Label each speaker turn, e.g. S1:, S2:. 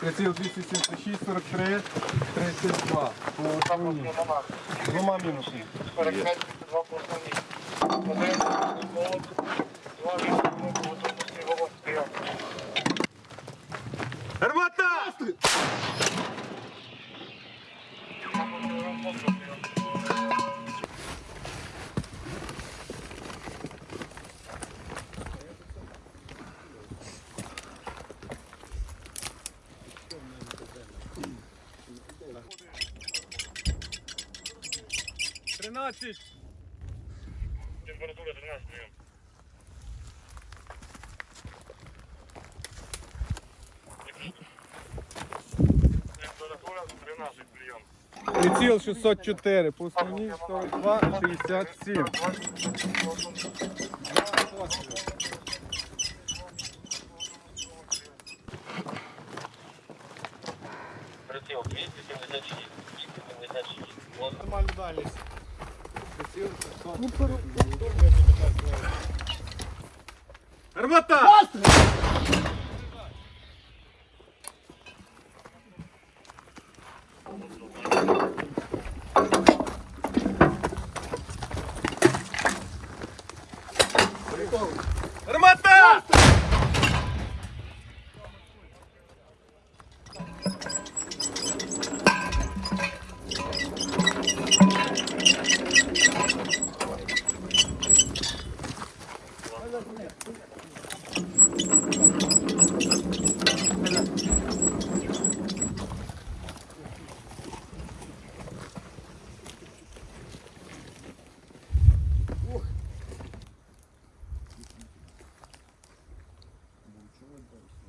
S1: Приціл 276, 43, 32. По основній. Двома мінусами.
S2: Гармата! Тринадцять.
S3: Температура 13 прием. Температура 13 прием.
S1: Приціл 604, по основній 42, 67.
S3: Прицел 276. 276. Вот.
S1: Нормальна дальність. Армата! Прикол.
S2: person.